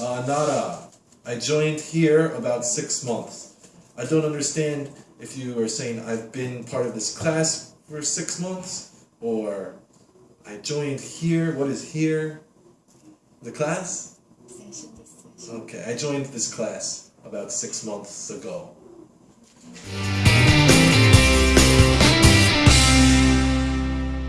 Uh, Nara. I joined here about six months. I don't understand if you are saying I've been part of this class for six months or I joined here. What is here? The class? Okay, I joined this class about six months ago.